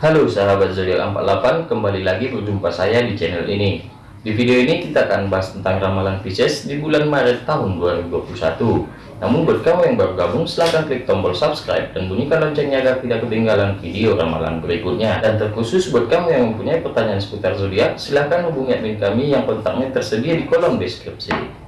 Halo sahabat zodiak 48 kembali lagi berjumpa saya di channel ini. Di video ini kita akan bahas tentang ramalan Pisces di bulan Maret tahun 2021 namun buat kamu yang baru gabung silahkan klik tombol subscribe dan bunyikan loncengnya agar tidak ketinggalan video ramalan berikutnya. Dan terkhusus buat kamu yang mempunyai pertanyaan seputar zodiak silahkan hubungi admin kami yang kontaknya tersedia di kolom deskripsi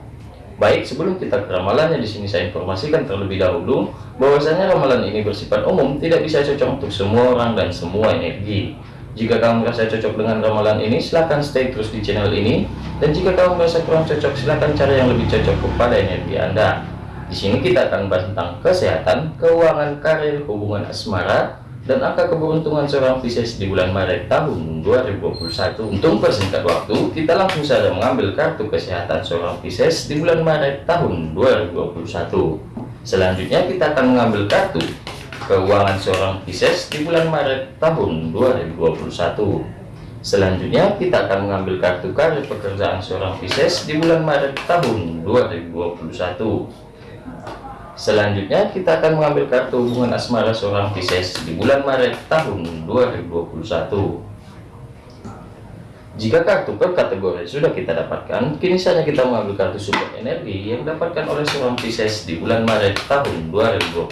Baik, sebelum kita ke ramalannya di sini saya informasikan terlebih dahulu bahwasanya ramalan ini bersifat umum, tidak bisa cocok untuk semua orang dan semua energi. Jika kamu merasa cocok dengan ramalan ini, silahkan stay terus di channel ini. Dan jika kamu merasa kurang cocok, silahkan cari yang lebih cocok kepada energi Anda. Di sini kita akan bahas tentang kesehatan, keuangan, karir, hubungan asmara, dan angka keberuntungan seorang Pisces di bulan Maret tahun 2021 untuk persingkat waktu kita langsung saja mengambil kartu kesehatan seorang Pisces di bulan Maret tahun 2021 selanjutnya kita akan mengambil kartu keuangan seorang Pisces di bulan Maret tahun 2021 selanjutnya kita akan mengambil kartu karir pekerjaan seorang Pisces di bulan Maret tahun 2021 Selanjutnya kita akan mengambil kartu hubungan asmara seorang Pisces di bulan Maret tahun 2021. Jika kartu per kategori sudah kita dapatkan, kini saja kita mengambil kartu support energi yang didapatkan oleh seorang Pisces di bulan Maret tahun 2021.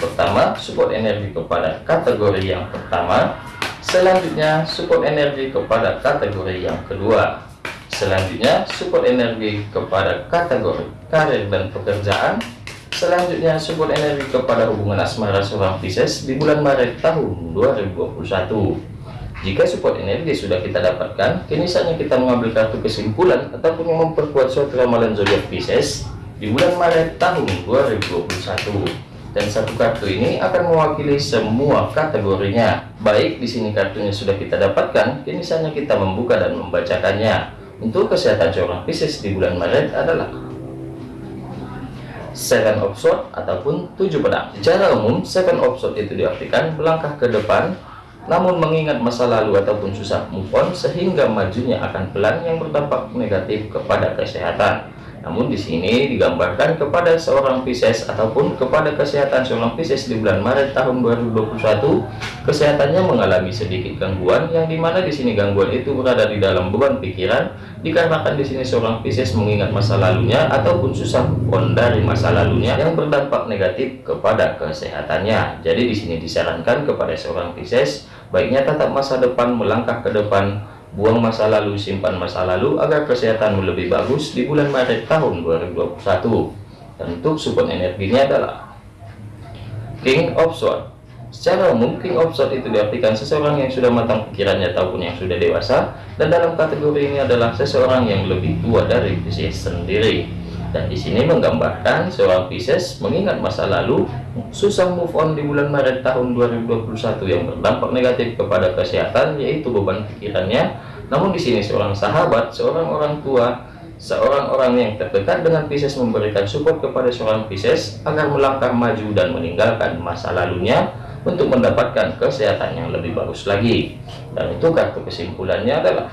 Pertama, support energi kepada kategori yang pertama. Selanjutnya, support energi kepada kategori yang kedua. Selanjutnya, support energi kepada kategori karir dan pekerjaan Selanjutnya support energi kepada hubungan asmara seorang Pisces di bulan Maret tahun 2021. Jika support energi sudah kita dapatkan, kini saatnya kita mengambil kartu kesimpulan ataupun memperkuat suatu ramalan zodiak Pisces di bulan Maret tahun 2021. Dan satu kartu ini akan mewakili semua kategorinya. Baik, di sini kartunya sudah kita dapatkan, kini saatnya kita membuka dan membacakannya. Untuk kesehatan seorang Pisces di bulan Maret adalah seven of sword ataupun tujuh pedang. Secara umum seven of sword itu diartikan melangkah ke depan namun mengingat masa lalu ataupun susah move on sehingga majunya akan pelan yang berdampak negatif kepada kesehatan namun di sini digambarkan kepada seorang Pisces ataupun kepada kesehatan seorang Pisces di bulan Maret tahun 2021 kesehatannya mengalami sedikit gangguan yang di mana di sini gangguan itu berada di dalam beban pikiran dikarenakan di sini seorang Pisces mengingat masa lalunya ataupun susah on dari masa lalunya yang berdampak negatif kepada kesehatannya. Jadi di sini disarankan kepada seorang Pisces baiknya tetap masa depan melangkah ke depan buang masa lalu simpan masa lalu agar kesehatanmu lebih bagus di bulan Maret tahun 2021 dan untuk support energinya adalah King of Swords. Secara umum King of Swords itu diartikan seseorang yang sudah matang pikirannya ataupun yang sudah dewasa dan dalam kategori ini adalah seseorang yang lebih tua dari Pisces sendiri dan di sini menggambarkan seorang Pisces mengingat masa lalu susah move on di bulan Maret tahun 2021 yang berdampak negatif kepada kesehatan yaitu beban pikirannya. Namun di sini seorang sahabat seorang orang tua seorang orang yang terdekat dengan Pisces memberikan support kepada seorang Pisces agar melangkah maju dan meninggalkan masa lalunya untuk mendapatkan kesehatan yang lebih bagus lagi. Dan itu kartu kesimpulannya adalah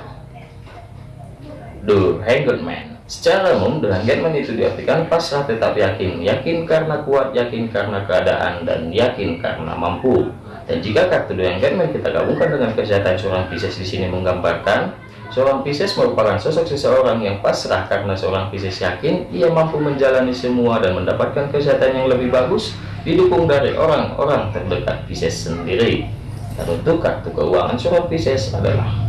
The Hanged Man Secara umum, dengan Getman itu diartikan pasrah tetap yakin, yakin karena kuat, yakin karena keadaan, dan yakin karena mampu. Dan jika kartu dengan Getman kita gabungkan dengan kesehatan seorang Pisces di sini menggambarkan, seorang Pisces merupakan sosok seseorang yang pasrah karena seorang Pisces yakin ia mampu menjalani semua dan mendapatkan kesehatan yang lebih bagus, didukung dari orang-orang terdekat Pisces sendiri. Dan untuk kartu keuangan seorang Pisces adalah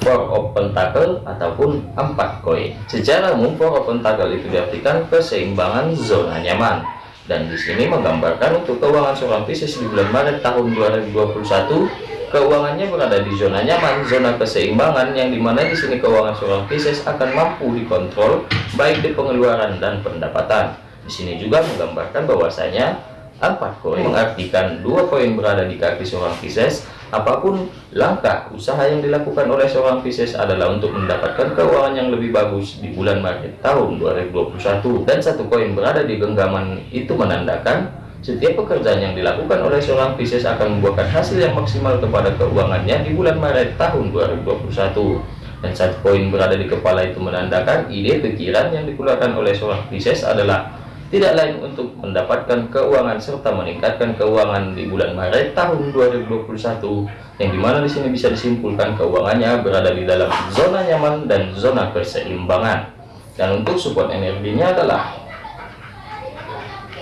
four of pentacle ataupun empat koin. Secara umum four of pentacle itu diartikan keseimbangan zona nyaman. Dan di sini menggambarkan untuk keuangan seorang Pisces di bulan Maret tahun 2021 keuangannya berada di zona nyaman zona keseimbangan yang di mana di sini keuangan seorang Pisces akan mampu dikontrol baik di pengeluaran dan pendapatan. Di sini juga menggambarkan bahwasanya empat koin mengartikan dua koin berada di kaki seorang Pisces Apa pun langkah usaha yang dilakukan oleh seorang Pisces adalah untuk mendapatkan keuangan yang lebih bagus di bulan Maret tahun 2021 dan satu koin berada di genggaman itu menandakan setiap pekerjaan yang dilakukan oleh seorang Pisces akan membuahkan hasil yang maksimal kepada keuangannya di bulan Maret tahun 2021 dan satu koin berada di kepala itu menandakan ide pikiran yang dikeluarkan oleh seorang Pisces adalah tidak lain untuk mendapatkan keuangan serta meningkatkan keuangan di bulan Maret tahun 2021 yang di mana di sini bisa disimpulkan keuangannya berada di dalam zona nyaman dan zona keseimbangan dan untuk support energinya adalah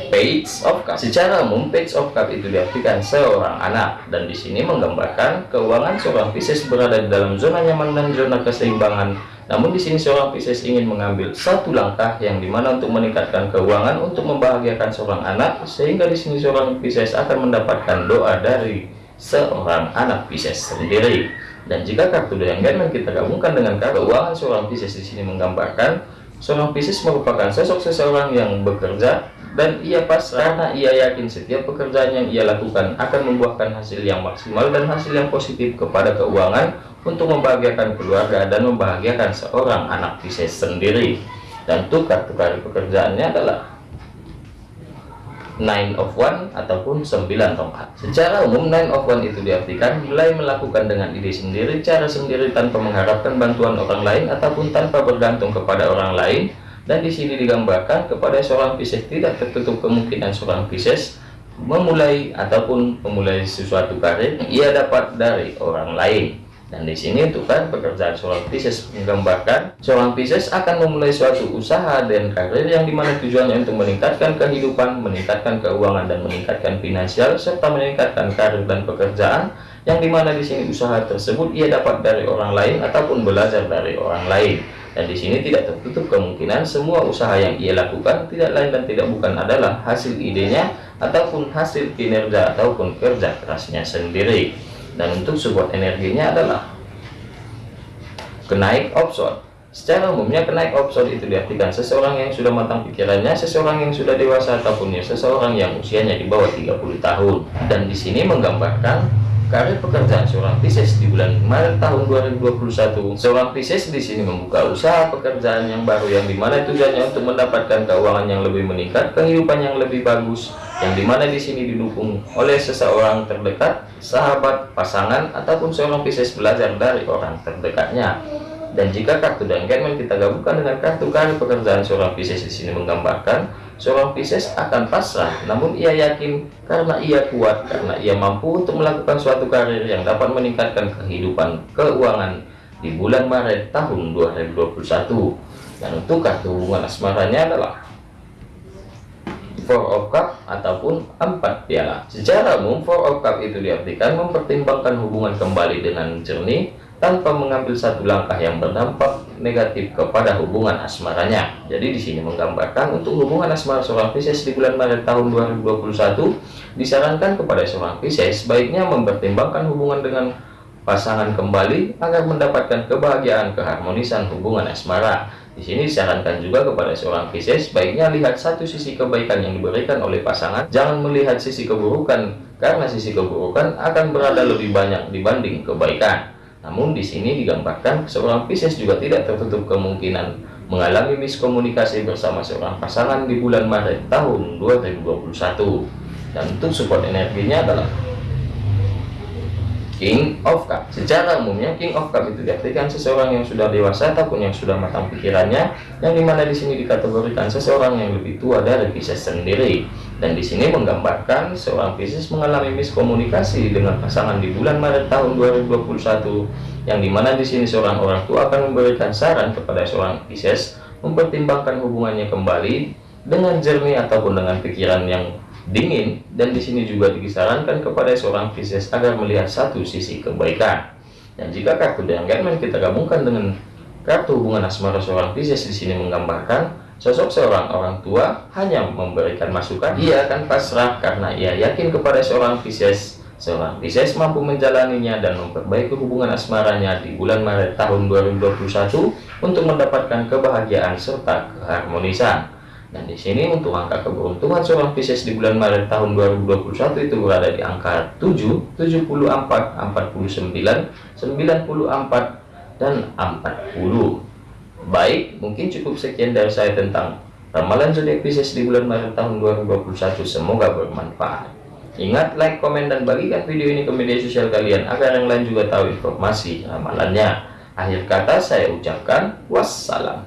page of cup secara umum page of cup itu diartikan seorang anak. Dan di sini menggambarkan keuangan seorang Pisces berada di dalam zona nyaman dan zona keseimbangan namun di sini seorang Pisces ingin mengambil satu langkah yang di mana untuk meningkatkan keuangan untuk membahagiakan seorang anak sehingga di sini seorang Pisces akan mendapatkan doa dari seorang anak Pisces sendiri. Dan jika kartu yang kita gabungkan dengan kartu keuangan seorang Pisces di sini menggambarkan seorang Pisces merupakan sosok seseorang yang bekerja dan ia pasrah karena ia yakin setiap pekerjaan yang ia lakukan akan membuahkan hasil yang maksimal dan hasil yang positif kepada keuangan untuk membahagiakan keluarga dan membahagiakan seorang anak Pisces sendiri. Dan kartu pekerjaannya adalah nine of one ataupun sembilan tongkat. Secara umum nine of one itu diartikan mulai melakukan dengan ide sendiri cara sendiri tanpa mengharapkan bantuan orang lain ataupun tanpa bergantung kepada orang lain. Dan di sini digambarkan kepada seorang Pisces tidak tertutup kemungkinan seorang Pisces memulai ataupun memulai sesuatu karir ia dapat dari orang lain dan di sini untuk kan pekerjaan seorang Pisces menggambarkan seorang Pisces akan memulai suatu usaha dan karir yang di mana tujuannya untuk meningkatkan kehidupan meningkatkan keuangan dan meningkatkan finansial serta meningkatkan karir dan pekerjaan yang di mana di sini usaha tersebut ia dapat dari orang lain ataupun belajar dari orang lain. Dan di sini tidak tertutup kemungkinan semua usaha yang ia lakukan tidak lain dan tidak bukan adalah hasil idenya ataupun hasil kinerja ataupun kerja kerasnya sendiri dan untuk support energinya adalah kenaik option secara umumnya kenaik option itu diartikan seseorang yang sudah matang pikirannya seseorang yang sudah dewasa ataupun ya seseorang yang usianya di bawah 30 tahun. Dan di sini menggambarkan karir pekerjaan seorang Pisces di bulan Maret tahun 2021 seorang Pisces di sini membuka usaha pekerjaan yang baru yang di mana tujuannya untuk mendapatkan keuangan yang lebih meningkat kehidupan yang lebih bagus yang di mana di sini didukung oleh seseorang terdekat sahabat pasangan ataupun seorang Pisces belajar dari orang terdekatnya dan jika kartu dan kita gabungkan dengan kartu karir pekerjaan seorang Pisces di sini menggambarkan Seorang Pisces akan pasrah, namun ia yakin karena ia kuat, karena ia mampu untuk melakukan suatu karir yang dapat meningkatkan kehidupan keuangan di bulan Maret tahun 2021. Dan untuk kartu hubungan asmaranya adalah Four of Cup ataupun empat piala. Secara umum, Four of Cup itu diartikan mempertimbangkan hubungan kembali dengan jernih, tanpa mengambil satu langkah yang berdampak negatif kepada hubungan asmaranya. Jadi di sini menggambarkan untuk hubungan asmara seorang Pisces di bulan Maret tahun 2021 disarankan kepada seorang Pisces baiknya mempertimbangkan hubungan dengan pasangan kembali agar mendapatkan kebahagiaan keharmonisan hubungan asmara. Di sini disarankan juga kepada seorang Pisces baiknya lihat satu sisi kebaikan yang diberikan oleh pasangan, jangan melihat sisi keburukan karena sisi keburukan akan berada lebih banyak dibanding kebaikan. Namun di sini digambarkan seorang Pisces juga tidak tertutup kemungkinan mengalami miskomunikasi bersama seorang pasangan di bulan Maret tahun 2021. Dan untuk support energinya adalah King of Cup. Secara umumnya King of Cup itu diartikan seseorang yang sudah dewasa ataupun yang sudah matang pikirannya, yang di mana di sini dikategorikan seseorang yang lebih tua dari Pisces sendiri. Dan di sini menggambarkan seorang Pisces mengalami miskomunikasi dengan pasangan di bulan Maret tahun 2021, yang di mana di sini seorang orang tua akan memberikan saran kepada seorang Pisces mempertimbangkan hubungannya kembali dengan jernih ataupun dengan pikiran yang dingin dan di sini juga disarankan kepada seorang Pisces agar melihat satu sisi kebaikan. Dan jika kartu dengan kita gabungkan dengan kartu hubungan asmara seorang Pisces di sini menggambarkan sosok seorang orang tua hanya memberikan masukan, ia akan pasrah karena ia yakin kepada seorang Pisces. Seorang Pisces mampu menjalaninya dan memperbaiki hubungan asmaranya di bulan Maret tahun 2021 untuk mendapatkan kebahagiaan serta keharmonisan. Dan di sini untuk angka keberuntungan seorang Pisces di bulan Maret tahun 2021 itu berada di angka 7, 74, 49, 94, dan 40. Baik, mungkin cukup sekian dari saya tentang ramalan zodiak Pisces di bulan Maret tahun 2021. Semoga bermanfaat. Ingat, like, komen, dan bagikan video ini ke media sosial kalian agar yang lain juga tahu informasi ramalannya. Akhir kata saya ucapkan wassalam.